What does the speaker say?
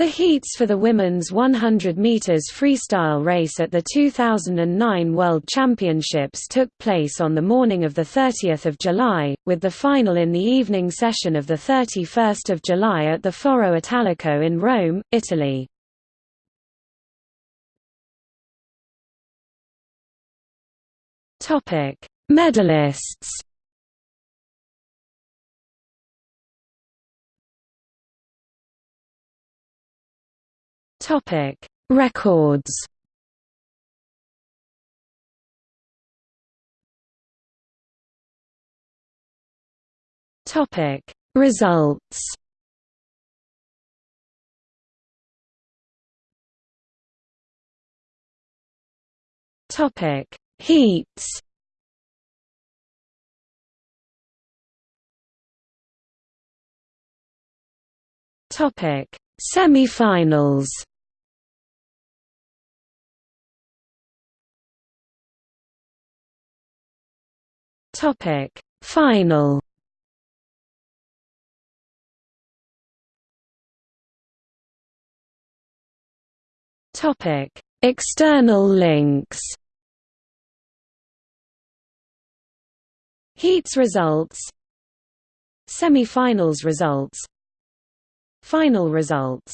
The heats for the women's 100 meters freestyle race at the 2009 World Championships took place on the morning of the 30th of July, with the final in the evening session of the 31st of July at the Foro Italico in Rome, Italy. Topic: Medalists. Topic: Records. Topic: Results. Topic: Heats. Topic: Semi-finals. Topic Final. Topic External links. Heats results. Semi-finals results. Final results